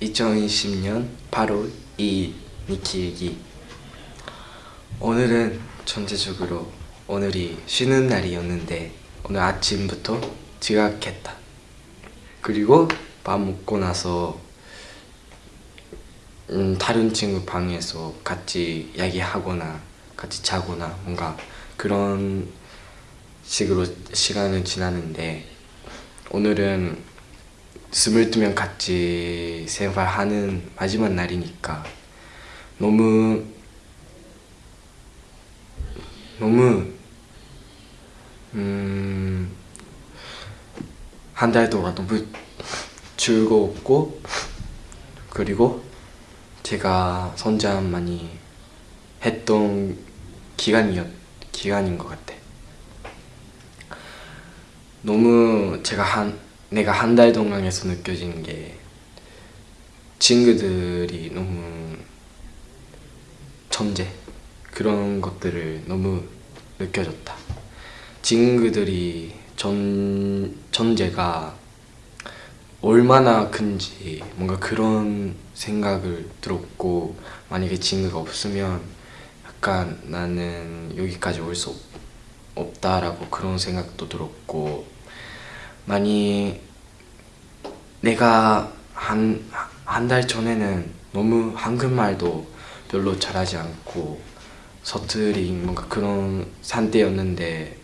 2020년 8월 2일 니키일기. 오늘은 전체적으로 오늘이 쉬는 날이었는데 오늘 아침부터 지각했다. 그리고 밥 먹고 나서 음, 다른 친구 방에서 같이 이야기하거나 같이 자거나 뭔가 그런 식으로 시간을 지나는데 오늘은 스물두 명 같이 생활하는 마지막 날이니까 너무 너무 음, 한 달 동안 너무 즐거웠고 그리고 제가 성장 많이 했던 기간이었 기간인 것 같아. 너무 제가 한 내가 한 달 동안에서 느껴지는 게 친구들이 너무 천재? 그런 것들을 너무 느껴졌다. 친구들이 전, 전제가 얼마나 큰지 뭔가 그런 생각을 들었고 만약에 친구가 없으면 약간 나는 여기까지 올 수 없다라고 그런 생각도 들었고 많이 내가 한 한 달 전에는 너무 한국말도 별로 잘하지 않고 서투리 뭔가 그런 상태였는데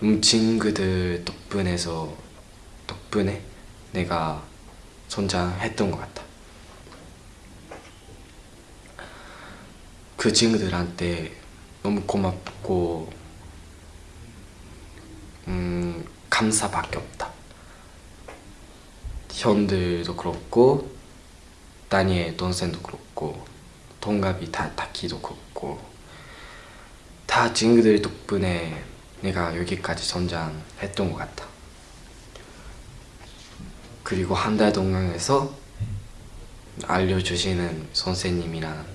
너무 친구들 덕분에서 덕분에 내가 성장했던 것 같아. 그 친구들한테 너무 고맙고 음, 감사밖에 없다 현들도 그렇고 다니엘 동생도 그렇고 동갑이 다 다키도 그렇고 다 친구들 덕분에 내가 여기까지 성장했던 것 같아. 그리고 한 달 동안에서 알려주시는 선생님이랑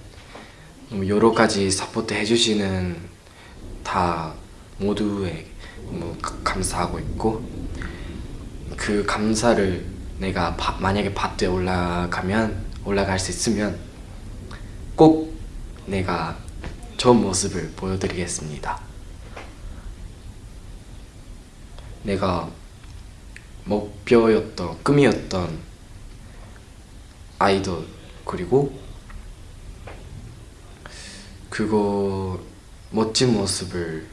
여러 가지 support 해주시는 다 모두에 뭐 감사하고 있고 그 감사를 내가 바, 만약에 밭에 올라가면 올라갈 수 있으면 꼭 내가 좋은 모습을 보여드리겠습니다. 내가 목표였던 꿈이었던 아이돌 그리고 그거 멋진 모습을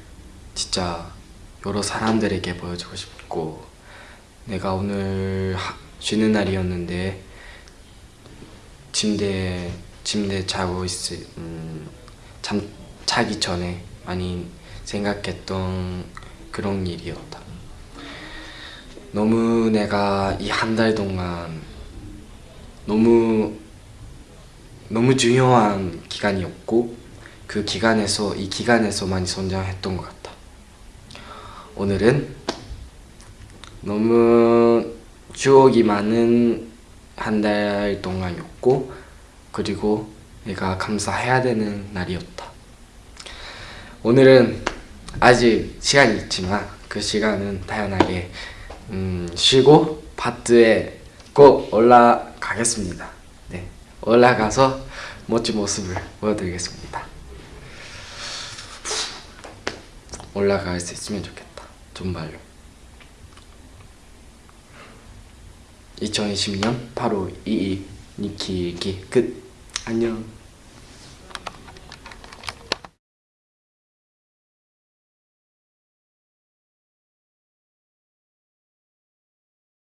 진짜 여러 사람들에게 보여주고 싶고 내가 오늘 쉬는 날이었는데 침대 침대 자고 있을 음, 잠 자기 전에 많이 생각했던 그런 일이었다. 너무 내가 이 한 달 동안 너무 너무 중요한 기간이었고 그 기간에서 이 기간에서 많이 성장했던 것 같다. 오늘은 너무 추억이 많은 한 달 동안이었고 그리고 내가 감사해야 되는 날이었다. 오늘은 아직 시간이 있지만 그 시간은 다양하게 음, 쉬고 파트에 꼭 올라가겠습니다. 네, 올라가서 멋진 모습을 보여드리겠습니다. 올라갈 수 있으면 좋겠다. 정말로 2020년 8월 2일 니키기 끝 안녕